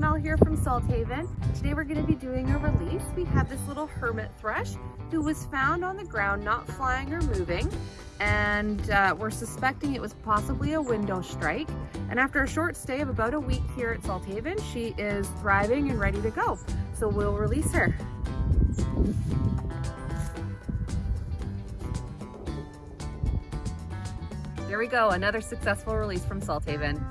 Mel here from Salt Haven. Today we're going to be doing a release. We have this little hermit thrush who was found on the ground not flying or moving and uh, we're suspecting it was possibly a window strike. And after a short stay of about a week here at Salt Haven, she is thriving and ready to go. So we'll release her. There we go, another successful release from Salt Haven.